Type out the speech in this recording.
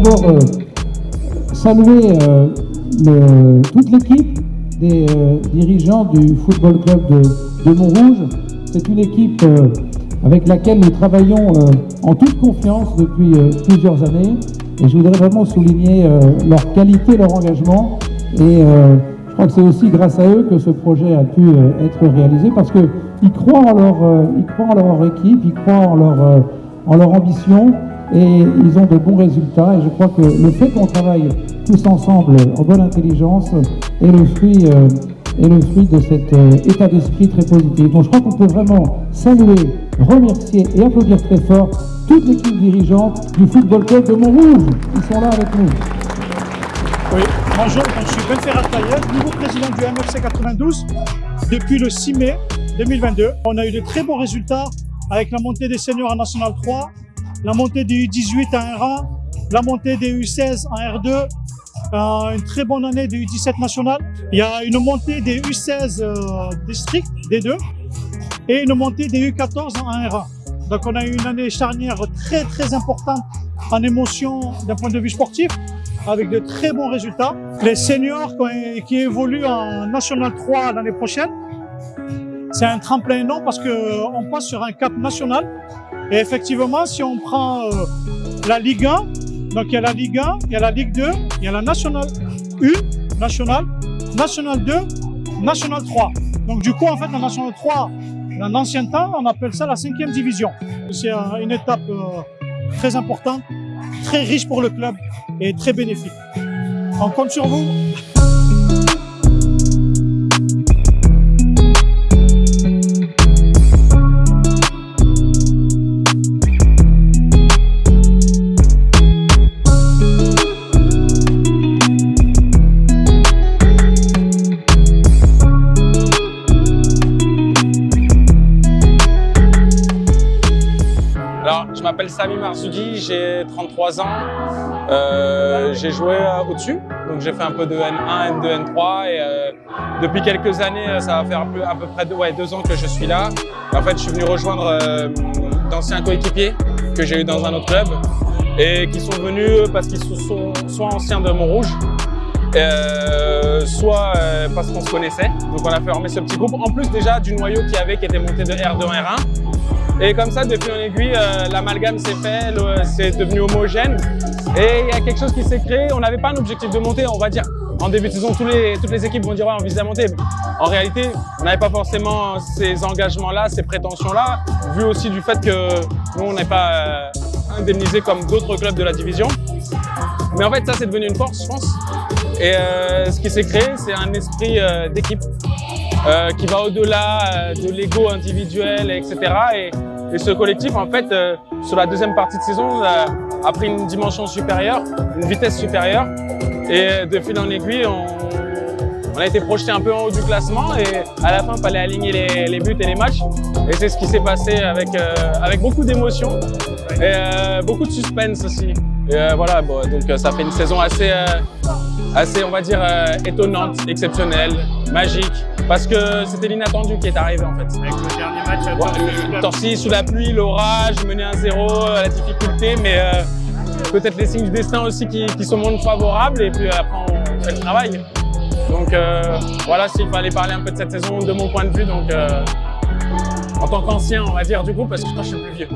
d'abord euh, saluer euh, toute l'équipe des euh, dirigeants du Football Club de, Montrouge. C'est une équipe avec laquelle nous travaillons en toute confiance depuis plusieurs années. Et je voudrais vraiment souligner leur qualité, leur engagement. Et je crois que c'est aussi grâce à eux que ce projet a pu être réalisé parce qu'ils croient, en leur, croient en leur équipe, ils croient en leur, en leur ambition et ils ont de bons résultats. Et je crois que le fait qu'on travaille tous ensemble en bonne intelligence est le fruit, euh, est le fruit de cet euh, état d'esprit très positif. Donc je crois qu'on peut vraiment saluer, remercier et applaudir très fort toute l'équipe dirigeante du Football Club de Montrouge. Ils sont là avec nous. Oui, bonjour, je suis Ben Ferrat Tailleur, nouveau président du MFC 92 depuis le 6 mai 2022. On a eu de très bons résultats avec la montée des seniors en National 3, la montée des U18 en R1, la montée des U16 en R2, euh, une très bonne année des U17 nationales. Il y a une montée des U16 euh, districts, D2, et une montée des U14 en R1. Donc on a eu une année charnière très très importante en émotion d'un point de vue sportif avec de très bons résultats. Les seniors qui évoluent en National 3 l'année prochaine, c'est un tremplin énorme parce qu'on passe sur un cap national. Et effectivement, si on prend euh, la Ligue 1, donc il y a la Ligue 1, il y a la Ligue 2, il y a la National 1, National, National 2, National 3. Donc du coup, en fait, la National 3, dans l'ancien temps, on appelle ça la cinquième division. C'est euh, une étape euh, très importante, très riche pour le club et très bénéfique. On compte sur vous. Je m'appelle Sami Marzoudi, j'ai 33 ans. Euh, j'ai joué euh, au-dessus, donc j'ai fait un peu de N1, N2, N3 et euh, depuis quelques années, ça va faire à peu près deux, ans que je suis là. En fait, je suis venu rejoindre d'anciens coéquipiers que j'ai eu dans un autre club et qui sont venus parce qu'ils sont soit anciens de Montrouge, euh, soit euh, parce qu'on se connaissait. Donc on a formé ce petit groupe, en plus déjà du noyau qu'il y avait qui était monté de R2 en R1. Et comme ça, de fil en aiguille, euh, l'amalgame s'est fait, c'est devenu homogène. Et il y a quelque chose qui s'est créé. On n'avait pas un objectif de monter, on va dire. En début de saison, les, toutes les équipes vont dire ouais, on vise à monter. En réalité, on n'avait pas forcément ces engagements-là, ces prétentions-là, vu aussi du fait que nous, on n'est pas indemnisé comme d'autres clubs de la division. Mais en fait, ça, c'est devenu une force, je pense. Et euh, ce qui s'est créé, c'est un esprit euh, d'équipe euh, qui va au-delà de l'ego individuel, etc. Et, ce collectif, en fait, sur la deuxième partie de saison, a pris une dimension supérieure, une vitesse supérieure. Et de fil en aiguille, on, a été projeté un peu en haut du classement et à la fin, il fallait aligner les, buts et les matchs. Et c'est ce qui s'est passé avec, beaucoup d'émotions et beaucoup de suspense aussi. Et voilà, donc ça fait une saison assez, assez on va dire, euh, étonnante, exceptionnelle, magique, parce que c'était l'inattendu qui est arrivé en fait. Avec le dernier match à Ouais, le Torcy sous la pluie, l'orage, mener 1-0, la difficulté, mais euh, peut-être les signes du destin aussi qui, qui se montrent favorables et puis après on fait le travail. Donc euh, voilà s'il fallait parler un peu de cette saison de mon point de vue, donc euh, en tant qu'ancien on va dire du coup parce que je crois que je suis plus vieux.